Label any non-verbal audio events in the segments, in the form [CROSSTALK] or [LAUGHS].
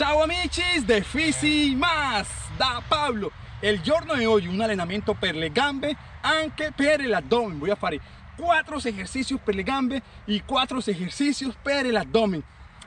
Ciao amici de Fisi Más. Da Pablo. Il giorno di oggi un allenamento per le gambe anche per l'addome voy a fare 4 esercicios per le gambe e 4 esercicios per l'addome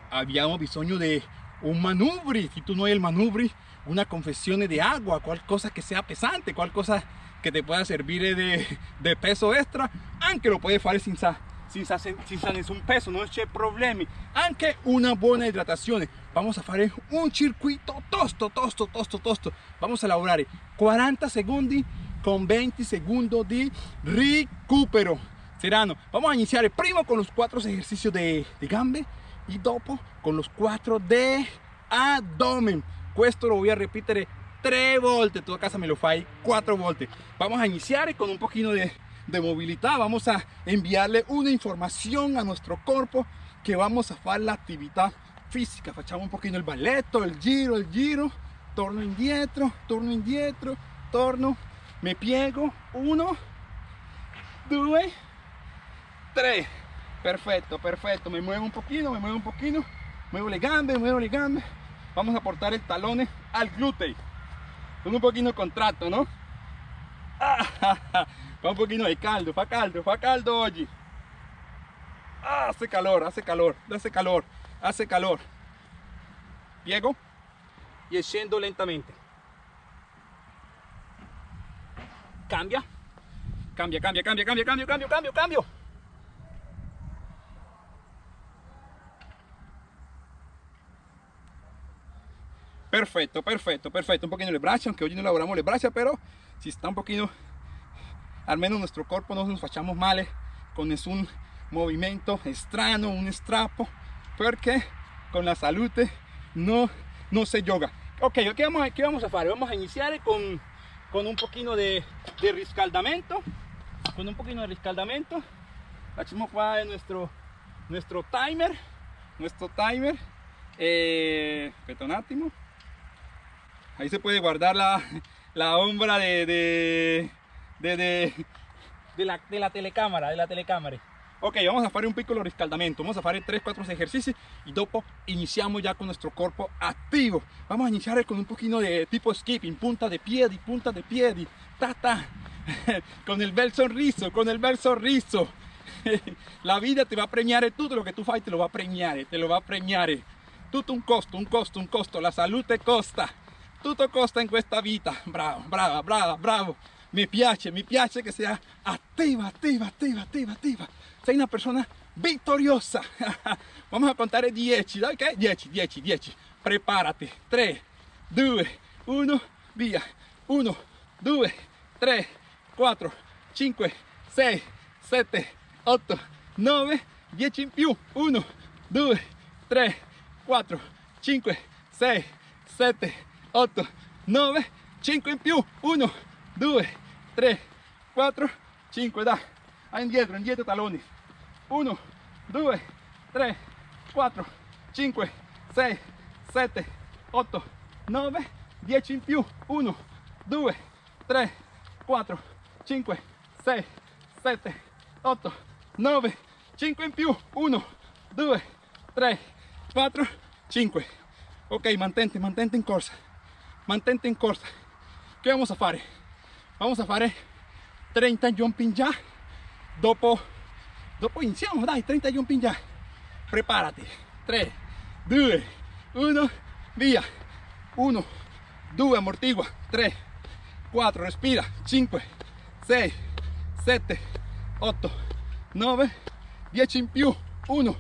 abbiamo bisogno di un manubri si tu no hai il manubri una confesión de agua qualcosa que sea pesante qualcosa que te pueda servir de, de peso extra. Anche lo puedes fare senza senza, senza nessun peso, non c'è problemi. Anche una buona idratazione. Vamos a fare un circuito tosto, tosto, tosto, tosto. Vamos a lavorare 40 secondi con 20 segundos di recupero. Serano. Vamos a iniziare prima con los 4 ejercicios de, de gambe y dopo con los 4 de abdomen. Questo lo voy a repetir 3 volte, tu casa me lo fai 4 volte. Vamos a iniciar con un poquito de de movilidad. Vamos a enviarle una información a nuestro cuerpo que vamos a hacer la actividad física. Facciamo un poquito el balletto el giro el giro. Torno indietro torno indietro torno. Me piego uno due tres. Perfecto perfecto. Me muevo un poquito me muevo un poquito. Muevo le gambe muevo le gambe. Vamos a portar el talón al glúteo. Con un poquito contrato no [LAUGHS] Fa un pochino di caldo, fa caldo, fa caldo oggi. Ah, hace calor, hace calor, hace calor, hace calor. Piego y scendo lentamente. Cambia, cambia, cambia, cambia, cambia, cambio, cambio, cambio, cambio. Perfecto, perfecto, perfecto. Un poquito le braccia, aunque hoy no elaboramos le braccia, pero si está un poquito al menos nuestro cuerpo no nos fachamos mal con un movimiento extraño, un estrapo, porque con la salud no, no se yoga. Ok, ¿qué vamos, qué vamos a hacer? Vamos a iniciar con, con un poquito de, de riscaldamento, con un poquito de riscaldamento. Hacemos qua nuestro, nuestro timer, nuestro timer, eh, Ahí se puede guardar la, la ombra de de, de, la, de la telecámara, de la telecámara. Ok, vamos a hacer un piccolo riscaldamento, vamos a hacer 3-4 ejercicios y dopo iniciamos ya con nuestro cuerpo activo. Vamos a iniciar con un poquito de tipo skipping, punta de piedi, punta de piedi, ta ta, [LAUGHS] con el bel sorriso, con el bel sorriso. [LAUGHS] La vida te va a premiar, todo lo que tú fai te lo va a premiar, te lo va a premiar. Todo un costo, un costo, un costo, la salud te costa, todo costa en esta vida. Bravo, bravo, bravo, bravo mi piace, mi piace che sia attiva, attiva, attiva, attiva, attiva. Sei una persona vittoriosa. [LAUGHS] Vamos a contare 10, ok? 10, 10, 10. Preparati. 3, 2, 1, via. 1, 2, 3, 4, 5, 6, 7, 8, 9, 10 in più. 1, 2, 3, 4, 5, 6, 7, 8, 9, 5 in più. 1, 2, 3, 4, 5, da, indietro, indietro talones, 1, 2, 3, 4, 5, 6, 7, 8, 9, 10 in più, 1, 2, 3, 4, 5, 6, 7, 8, 9, 5 in più, 1, 2, 3, 4, 5. Ok, mantente, mantente in corsa, mantente in corsa. Che vamos a fare? vamos a fare 30 jumping ya. Dopo dopo dai 30 jumping ya. Preparati 3 2 1 via. 1 2 amortigua. 3 4 respira. 5 6 7 8 9 10 in più. 1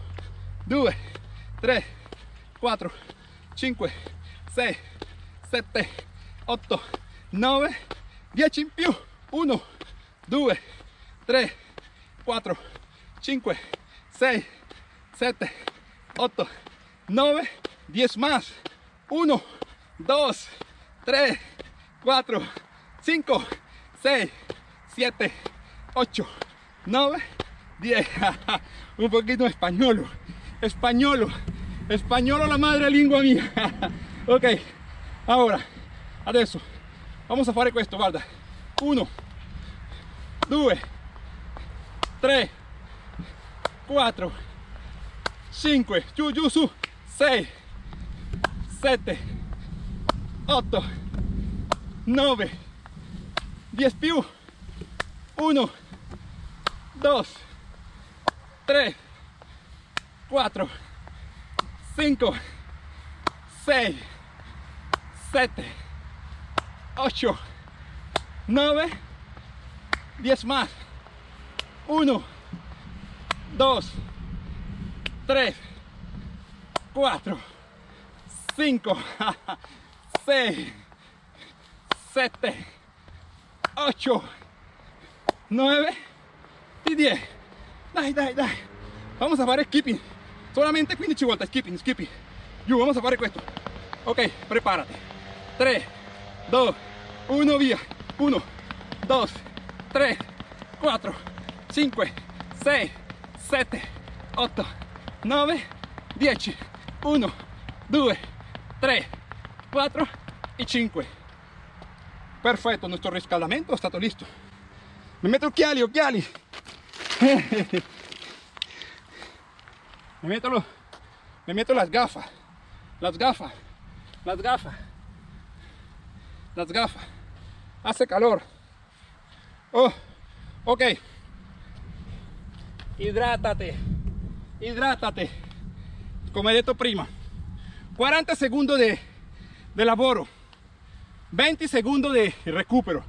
2 3 4 5 6 7 8 9 10 in più 1 2 3 4 5 6 7 8 9 10 más. 1 2 3 4 5 6 7 8 9 10 un poquito español español español la madre lengua mía. [LAUGHS] Ok ahora adesso vamos a fare questo guarda. 1 2 3 4 5 giù giù su 6 7, 8, 9, 10 più, 1, 2, 3, 4, 5, 6, 7, 8, 9, 10 más. 1, 2, 3, 4, 5, 6, 7, 8, 9 y 10. Dai, dai, dai. Vamos a fare skipping. Solamente 15 volte, skipping, skipping. Giù, vamos a fare questo. Ok, preparate. 3, 2, 1, via. 1, 2, 3, 4, 5, 6, 7, 8, 9, 10. 1, 2, 3, 4 y 5. Perfetto, nuestro riscaldamento è stato listo. Mi metto occhiali, occhiali. [LAUGHS] Me meto, lo, me meto las gafas, las gafas, las gafas, las gafas. Hace calor. Oh, ok. Hidrátate, hidrátate. Come detto prima. 40 segundos de, de lavoro, 20 segundos de recupero.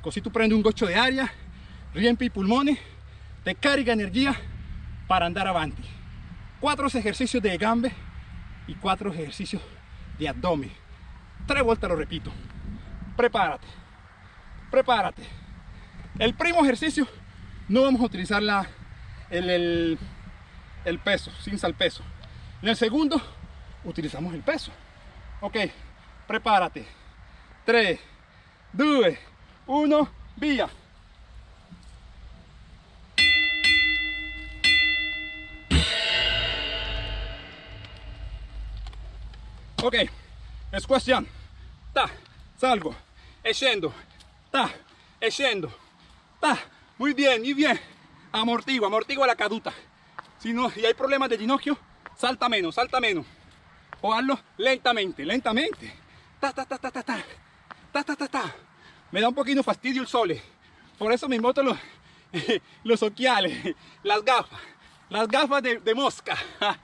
Così tu un goccio di aria, riempi i polmoni, te carica energia para andar avanti. Cuatro ejercicios de gambe y cuatro ejercicios de abdomen. Tres vueltas lo repito. Prepárate. Prepárate. El primo ejercicio no vamos a utilizar la, el, el, el peso, sin sal peso. En el segundo utilizamos el peso. Ok, prepárate. 3, 2, 1, vía. Ok, es cuestión. Ta, salgo, e. Ta, e. Ta, muy bien, muy bien. Amortigua, amortigua la caduta. Si no, hay problemas de ginocchio, salta menos, salta menos. O hazlo lentamente, lentamente. Ta, ta, ta, ta, ta, ta. Ta, ta, ta, ta. Me da un poquito fastidio el sole. Por eso me boto los, [LAUGHS] los occhiales, las gafas, las gafas de, de mosca. [LAUGHS]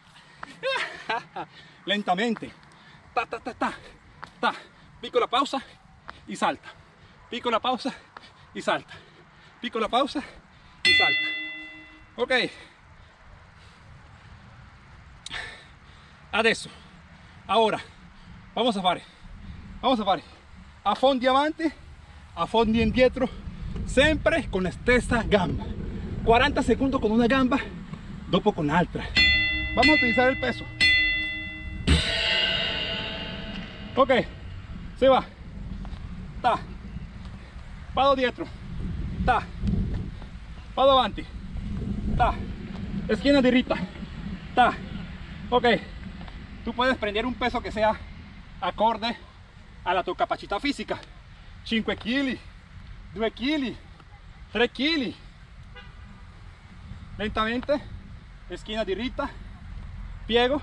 lentamente. Ta, ta, ta, ta, ta. Piccola pausa y salta. Piccola pausa y salta. Piccola pausa y salta. Ok. Adesso, ora, vamos a fare, vamos a fare a fondi avanti, a fondi indietro, sempre con la stessa gamba. 40 segundos con una gamba, dopo con altra. Vamos a utilizar el peso. Ok, se va. Ta. Vado dietro. Ta. Vado avanti. Ta. Esquina dirita. Ta. Ok. Tú puedes prender un peso que sea acorde a la tu capacità fisica. 5 kg, 2 kg, 3 kg. Lentamente. Esquina dirita. Piego.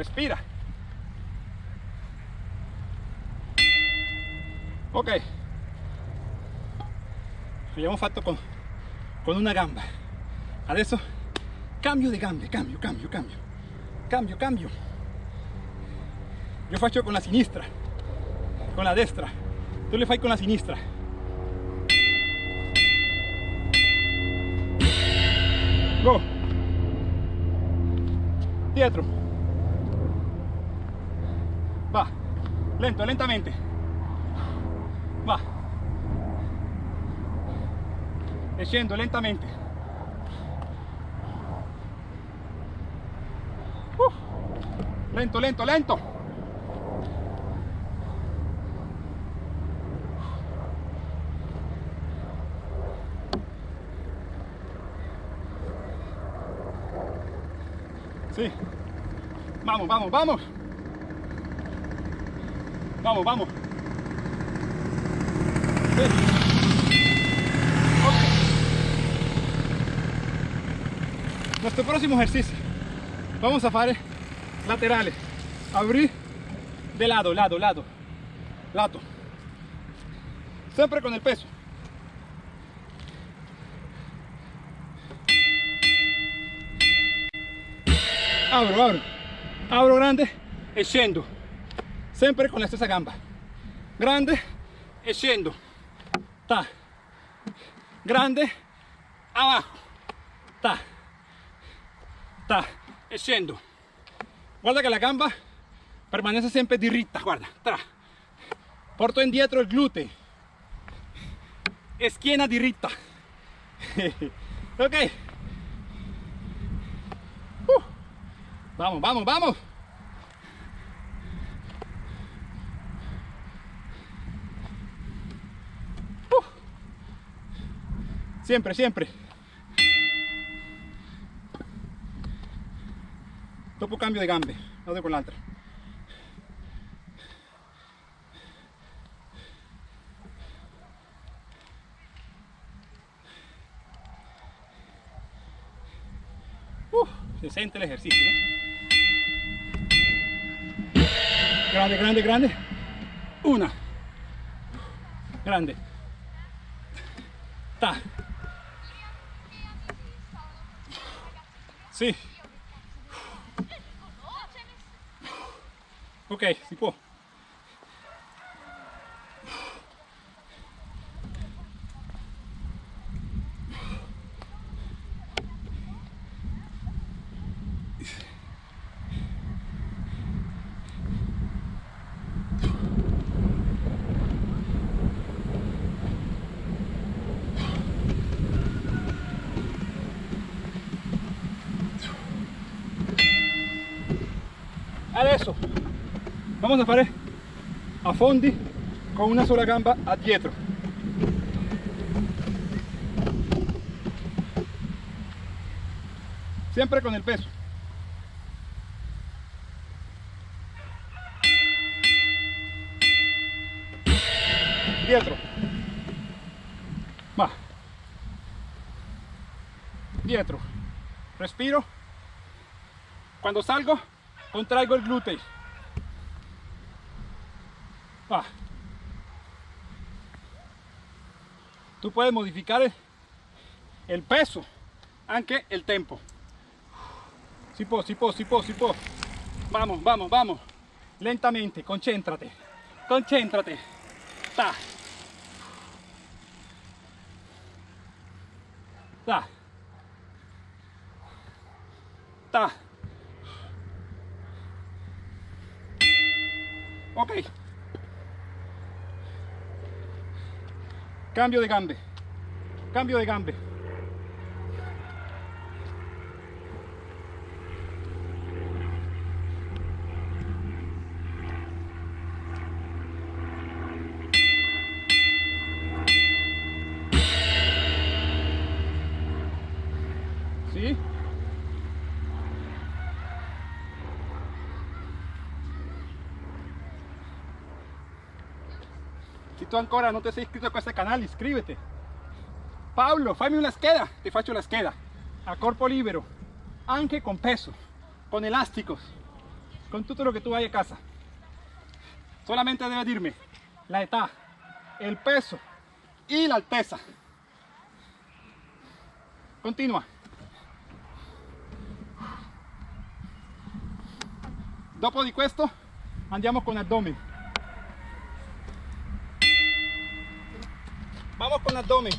Respira. Ok. Abbiamo fatto con, con una gamba. Adesso cambio di gambe cambio cambio cambio. Cambio cambio. Io faccio con la sinistra con la destra. Tu le fai con la sinistra. Go. Dietro va. Lento lentamente. Va. Scendo lentamente. Lento lento lento. Sí. Vamos, vamos, vamos. Vamos, vamos. Okay. Nuestro próximo ejercicio. Vamos a hacer laterales. Abrir de lado, lado, lado. Lato. Siempre con el peso. Abro, abro. Abro grande, echando sempre con la stessa gamba. Grande e scendo. Grande abajo. Ta. Ta e guarda che la gamba permanece sempre diritta guarda tra. Porto indietro il gluteo. E schiena diritta [LAUGHS] ok. Uh. vamos vamos vamos siempre siempre dopo cambio de gambe vado con l'altra Uh, se siente el ejercicio, ¿no? Grande, grande, grande. Una. Grande. Ta. Sì. Ok, si può. adesso vamos a fare a fondi con una sola gamba a dietro. Siempre con el peso. Dietro. Va. Dietro. Respiro. Cuando salgo contraigo el glúteo tú puedes modificar el, peso aunque el tempo. Si può si può si può si può vamos vamos vamos. Lentamente concéntrate. Concéntrate. Ta. Ta. Ta. Ok cambio de gambe. Cambio de gambe ¿Sí? Tu ancora non ti sei iscritto a questo canale, iscriviti. Paolo, fammi una scheda, ti faccio la scheda. A corpo libero, anche con peso, con elásticos, con tutto lo que tú vayas a casa. Solamente debe dirme la età, el peso y la alteza. Continua. Dopo di questo andiamo con abdomen. Con abdomen.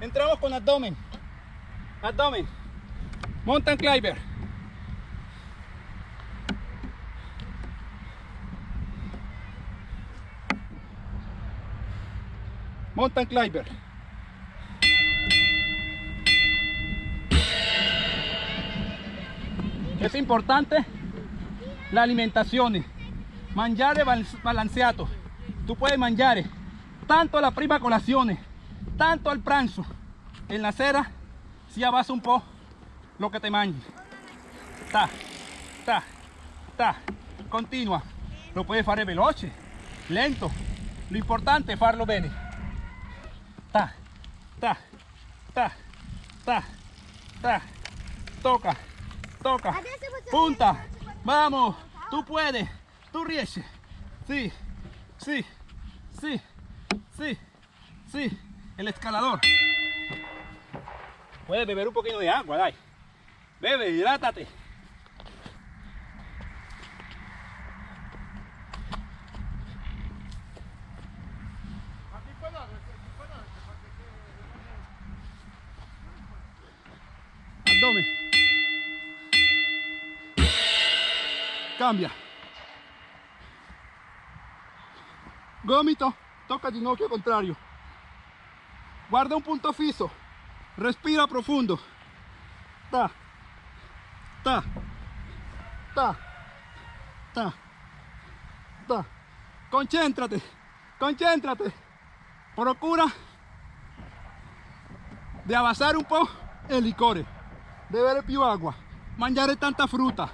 Entramos con abdomen. Abdomen. Mountain climber. Mountain climber. Es importante la alimentazione mangiare balanceato tu puoi mangiare tanto alla prima colazione tanto al pranzo. E la sera si abbassa un po' lo che te mangi ta ta ta. Continua. Lo puoi fare veloce lento. Lo importante è farlo bene. Ta ta ta ta ta. Toca, toca, punta, vamos, tú puedes, tú riesci, sí, sí, sí, sí, sí, el escalador. Puedes beber un poquito de agua, dai. Bebe, hidrátate. Abdomen. Cambia. Gomito, toca ginocchio contrario. Guarda un punto fisso. Respira profundo. Ta. Ta. Ta. Ta. Ta. Concéntrate. Concéntrate. Procura di abbassare un po' il liquore, bere più acqua, mangiare tanta frutta,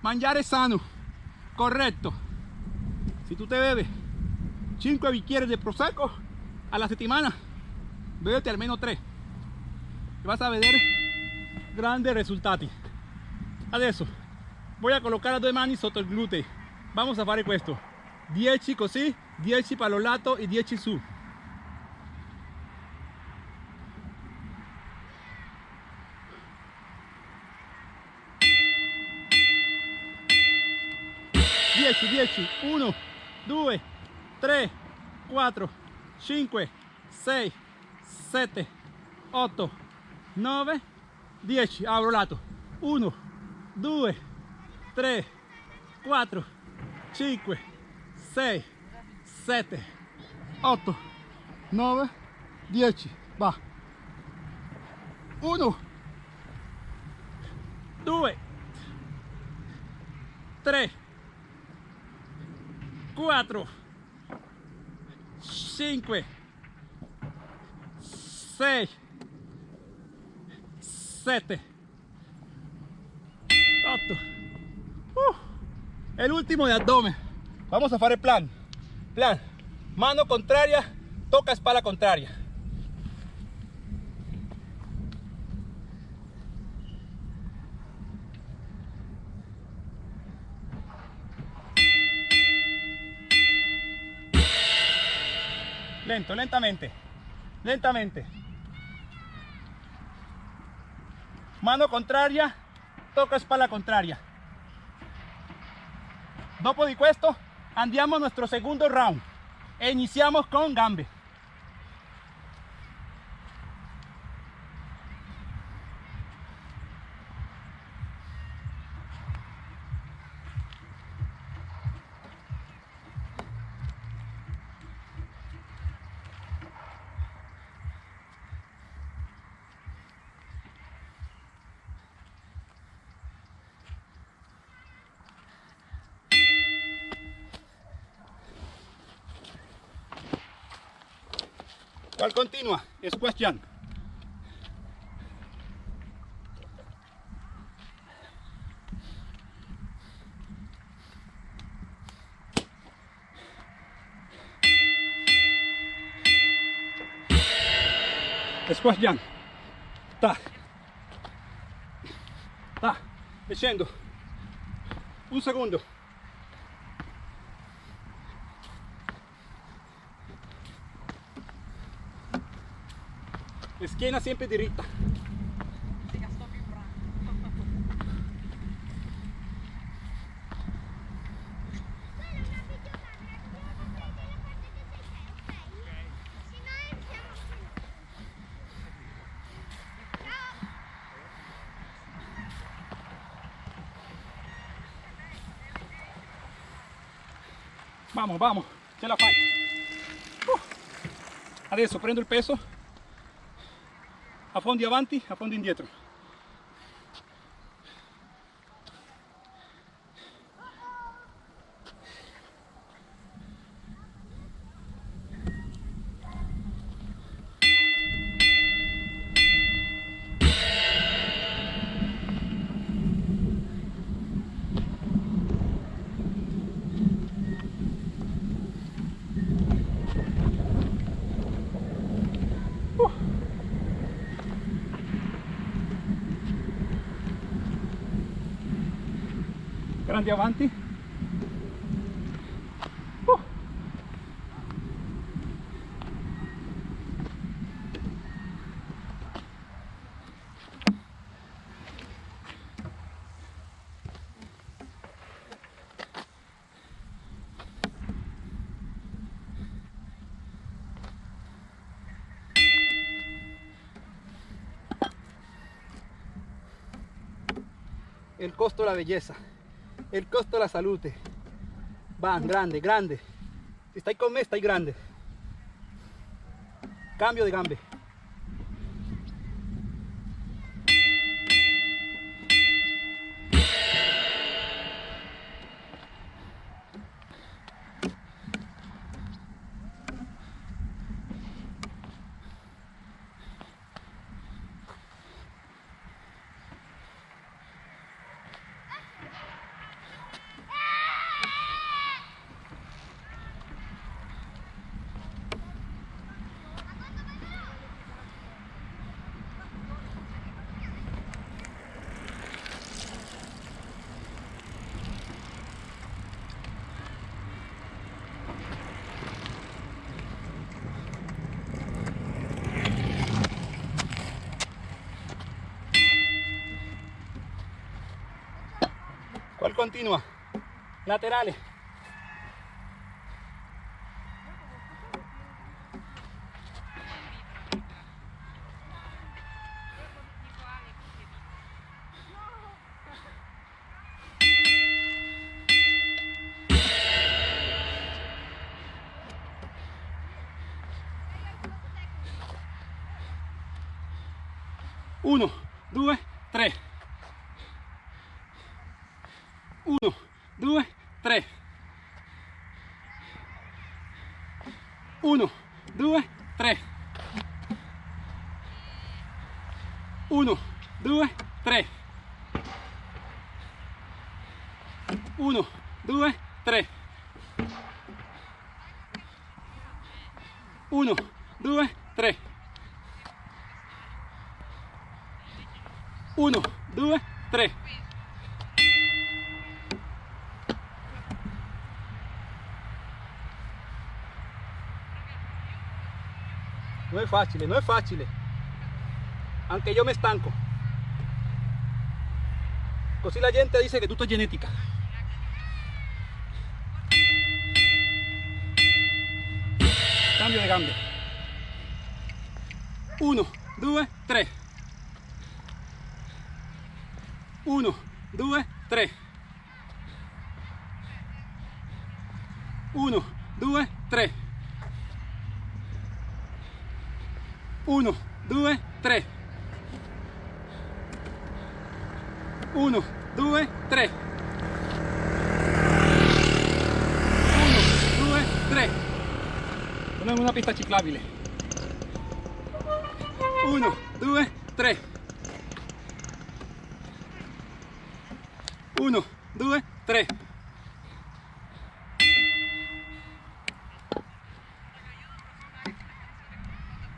mangiare sano, corretto. Si tu te bevi 5 bicchieri di prosecco alla settimana, bevete almeno 3 e vas a vedere grandi risultati. Adesso voy a colocar las due mani sotto il glutei. Vamos a fare questo. 10 così, 10 per lo lato e 10 su. Dieci, dieci, uno, due, tre, quattro, cinque, sei, sette, otto, nove, dieci. Apro lato. Uno, due, tre, quattro, cinque, 6, 7, 8, 9, 10. Va. 1, 2, 3, 4, 5, 6, 7, 8. Uh, el último de abdomen. Vamos a fare el plan. Plan. Mano contraria, toca espalda contraria. Lentamente. Lentamente. Mano contraria, toca spalla contraria. Dopo di questo andiamo nuestro segundo round e iniciamos con gambe. ¿Cuál continúa? Squash jump. Squash jump. Ta. Ta. E scendo. Un secondo. Schiena sempre diritta. Vamos, vamos, ce la fai. Uh. Adesso prendo il peso affondi avanti, affondi indietro. Andiamo avanti. Uh. el costo de la belleza, el costo de la salud. Van, grande, grande. Si estáis con me, estáis grande. Cambio de gambe. ¿Cuál continúa? Laterales. Uno, due, Uno, due, tre. No es fácil, no es fácil. Aunque yo me estanco. Così la gente dice que tú es genética. Cambio de cambio. Uno, due, tres. 1, 2, 3. 1, 2, 3. 1, 2, 3.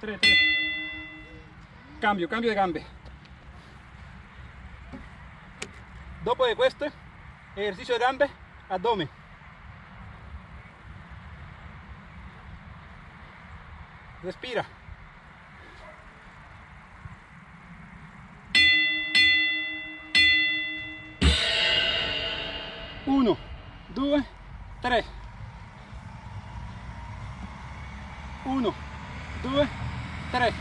3, 3, 3. Cambio, cambio de gambe. Dopo di questo, esercizio di gambe, addome. Respira. Uno, due, tre. Uno, due, っ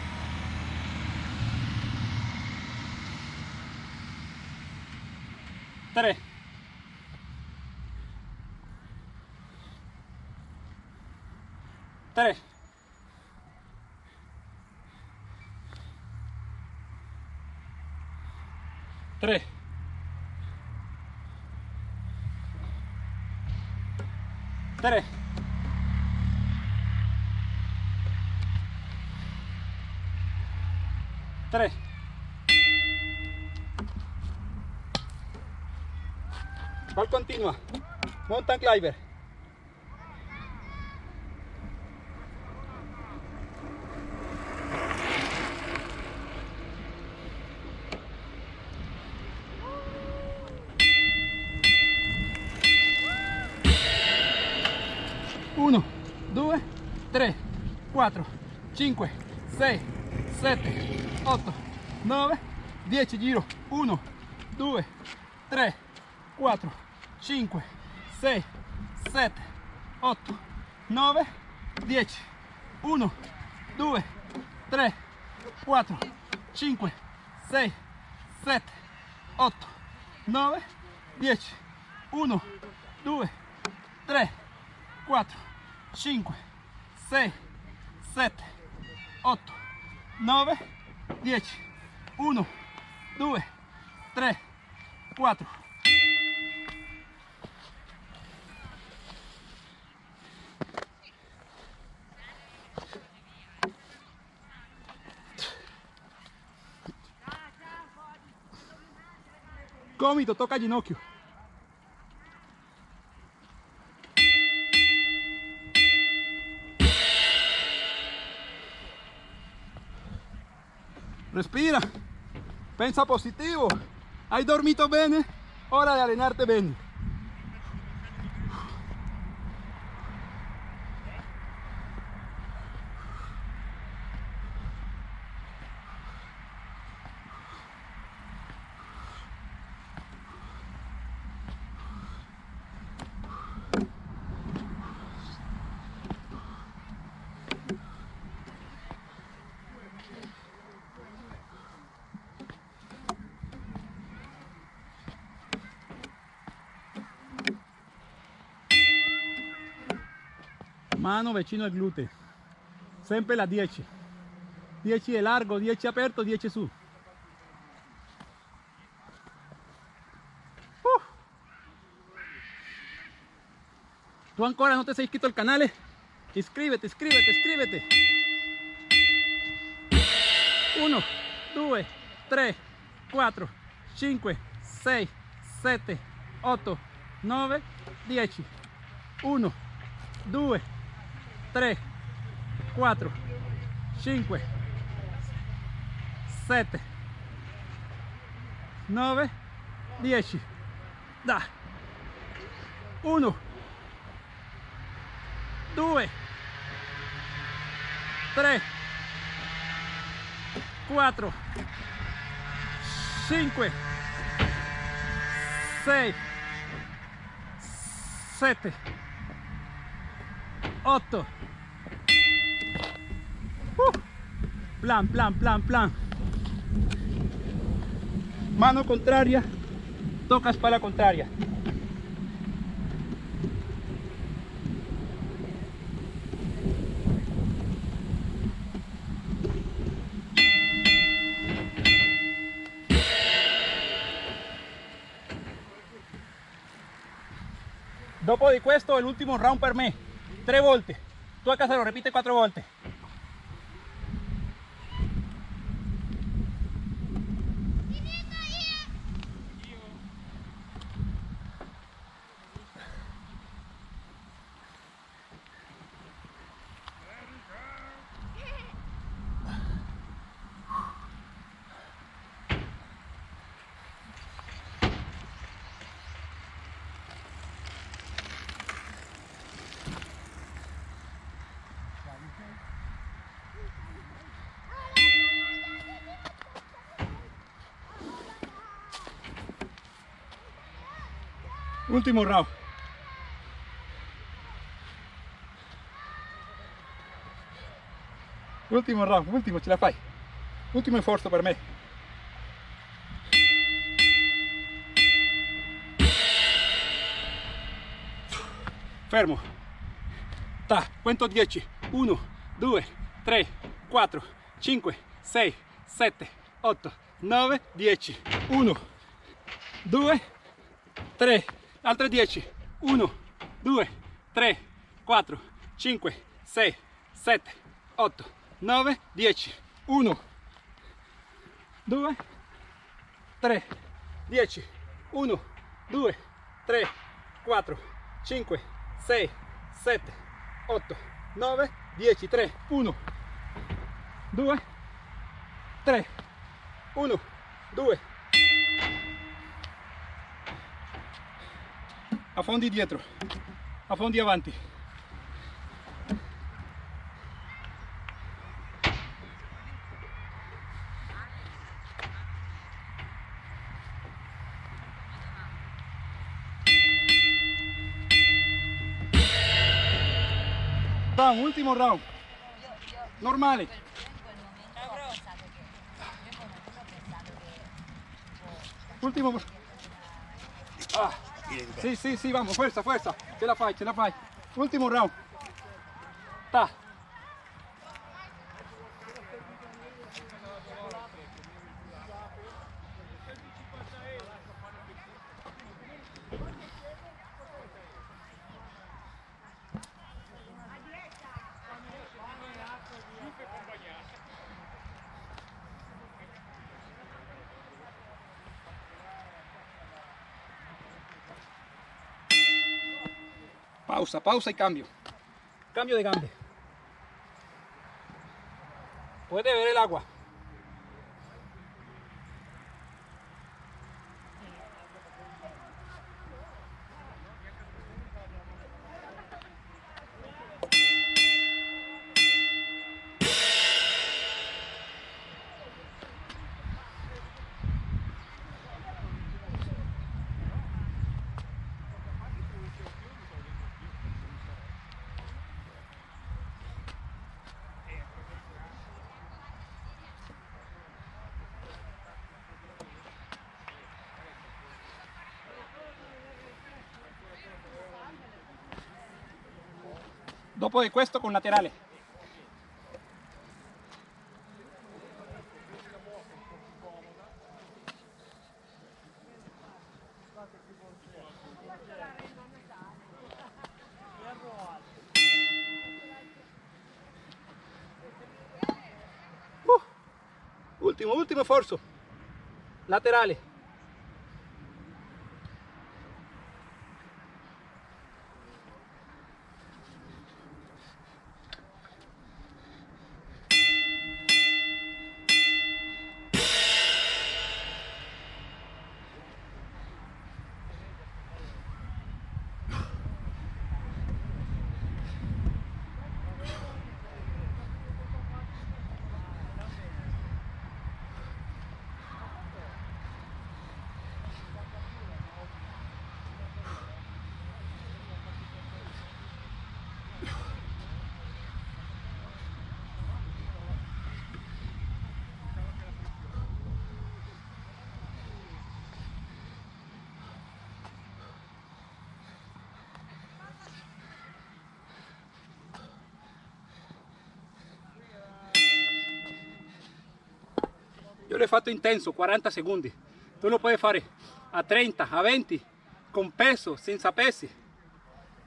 たる3 cual continua mountain climber. Uno, due, tre, quattro, cinque, sei, sette, 9, 10 giro, 1, 2, 3, 4, 5, 6, 7, 8, 9, 10, 1, 2, 3, 4, 5, 6, 7, 8, 9, 10, 1, 2, 3, 4, 5, 6, 7, 8, 9, 10, 1, 2, 3, 4, Gomito, toca ginocchio. Respira. Pensa positivo. Hai dormito bene? Hora de allenarte bene. Mano vicino al gluteo. Sempre la 10. 10 di largo, 10 aperto, 10 su. Uh. Tu ancora non ti sei iscritto al canale? Iscrivete, iscrivete, iscrivete. 1, 2, 3, 4, 5, 6, 7, 8, 9, 10. 1, 2, 3, 4, 5, 7, 9, 10. Da. 1, 2, 3, 4, 5, 6, 7, 8. Uh. Plan, plan, plan, plan. Mano contraria, toca espalda contraria. Dopo di questo, l'ultimo round per me. 3 volte. Tu a casa lo repite 4 volte. Último round. Ultimo round, ultimo, ce la fai. Ultimo sforzo per me. Fermo. Ta, cuento 10. 1, 2, 3, 4, 5, 6, 7, 8, 9, 10. 1, 2, 3, altre 10. 1, 2, 3, 4, 5, 6, 7, 8, 9, 10. 1, 2, 3, 10. 1, 2, 3, 4, 5, 6, 7, 8, 9, 10. 3, 1, 2, 3, 1, 2. Affondi dietro, affondi avanti. Round, ultimo round. Normale. Ultimo. Ah, sì, sì, sì, vamos, fuerza, fuerza. Ce la fai, ce la fai. Ultimo round. Ta. Pausa, pausa y cambio. Cambio de gambe. Puede ver el agua. Dopo di questo con laterale. Uh, ultimo, ultimo sforzo. Laterale. L'ho fatto intenso, 40 secondi. Tu lo puoi fare a 30, a 20, con peso, senza pesi.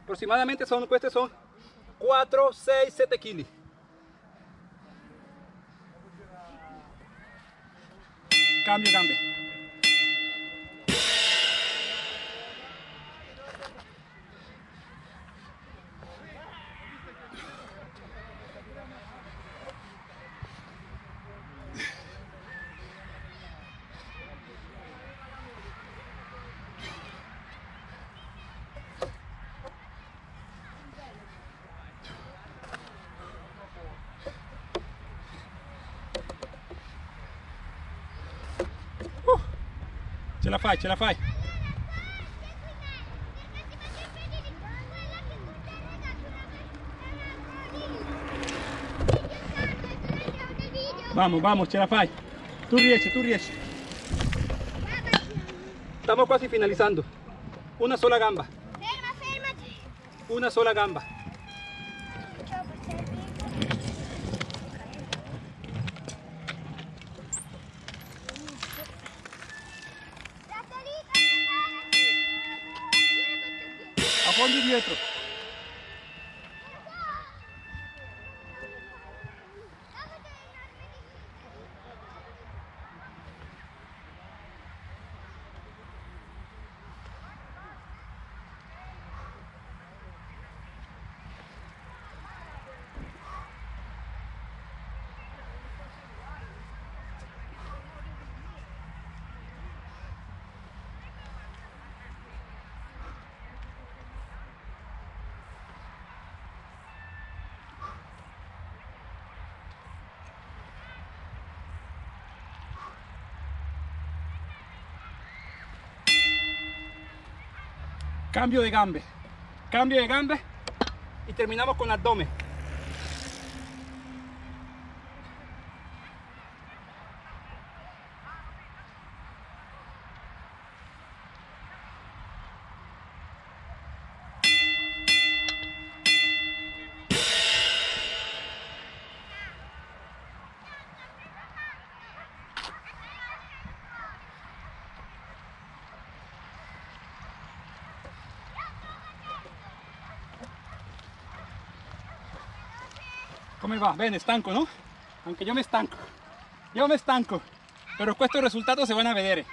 Aproximadamente queste sono 4, 6, 7 kg. Cambio gambe. Ce la fai, ce la fai. Vamos, vamos, ce la fai. Tu riesci, tu riesci. Estamos casi finalizando. Una sola gamba. Ferma, fermati. Una sola gamba. La salita, guardati. A fondo dietro. Cambio de gambe. Cambio de gambe. Y terminamos con abdomen. Come va? Bene, stanco, no? Anche io mi stanco. Io mi stanco. Però questi risultati si vanno a vedere.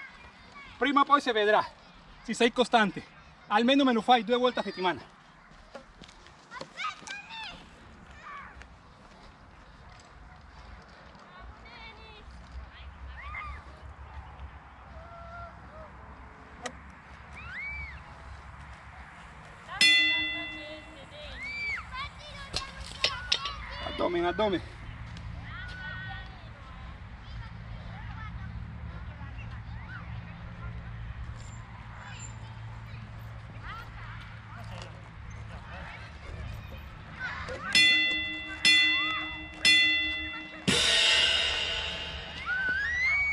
Prima poi si vedrà. Se sei costante. Almeno me lo fai due volte a settimana. Abdomen, abdomen.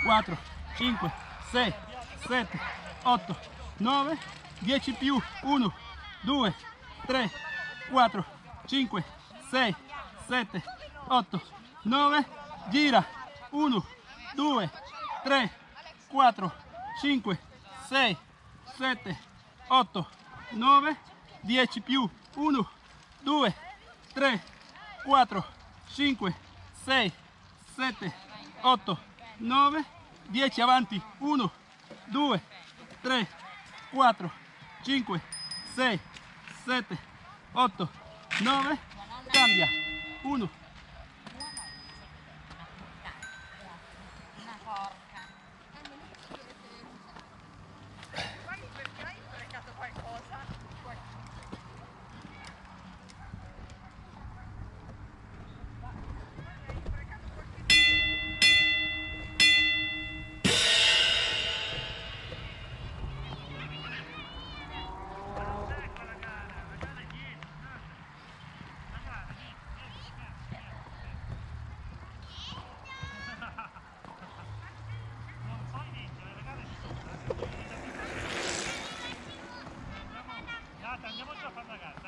Quattro, cinque, sei, sette, otto, nove, dieci più, uno, due, tre, quattro, cinque, sei, 7, 8, 9, gira, 1, 2, 3, 4, 5, 6, 7, 8, 9, 10 più, 1, 2, 3, 4, 5, 6, 7, 8, 9, 10 avanti, 1, 2, 3, 4, 5, 6, 7, 8, 9, cambia. Uno.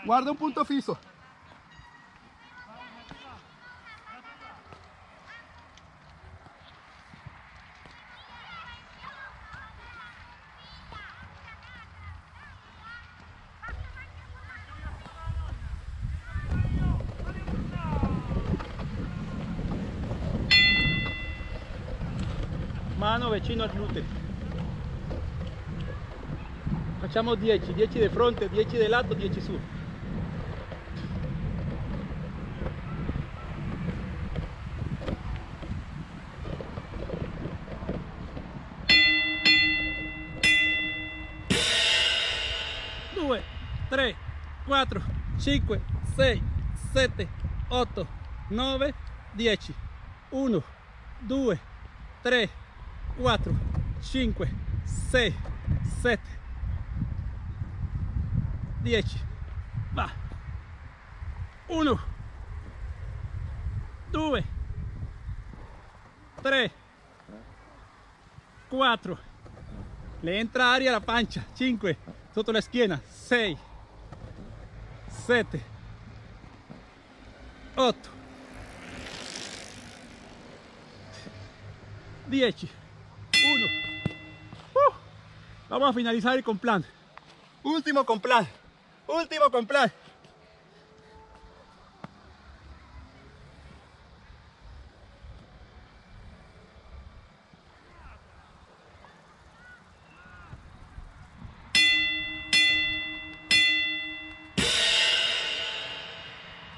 Guarda un punto fisso. Mano vicino al gluteo. Facciamo 10, 10 di fronte, 10 di lato, 10 su. Due, tre, quattro, cinque, sei, sette, otto, nove, dieci. Uno, due, tre, quattro, cinque, sei, sette, 10 va. 1 2 3, 4, le entra aria alla pancia, 5, sotto la schiena, 6, 7, 8, 10, 1. Uh, vamos a finalizar con plan. Último con plan. Último con plan.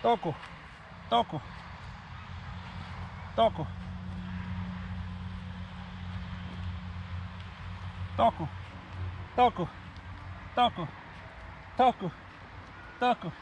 Току. Току. Току. Току. Току. Току. Току. Току.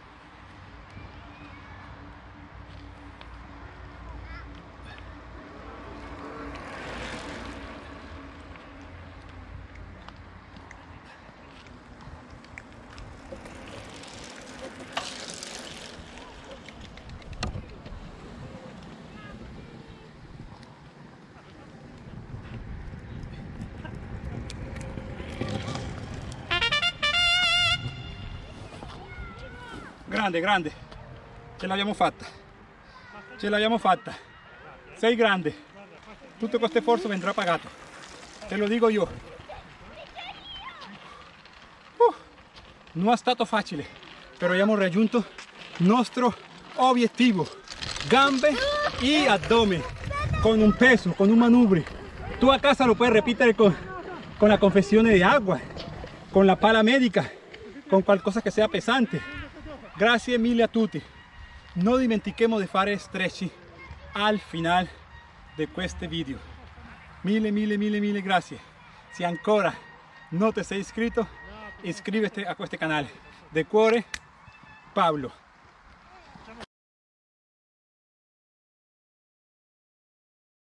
Grande, grande. Ce l'abbiamo fatta. Ce l'abbiamo fatta. Sei grande. Tutto questo sforzo vendrà pagato. Te lo dico io. Uh, non è stato facile, però abbiamo raggiunto il nostro obiettivo. Gambe y abdomen. Con un peso, con un manubrio. Tú a casa lo puedes repetir con, con la confesión de agua, con la pala médica, con qualcosa che sia pesante. Grazie mille a tutti. Non dimentichiamo di fare stretching al final di questo video. Mille, mille, mille, mille grazie. Se ancora non ti sei iscritto, iscriviti a questo canale. De cuore, Pablo.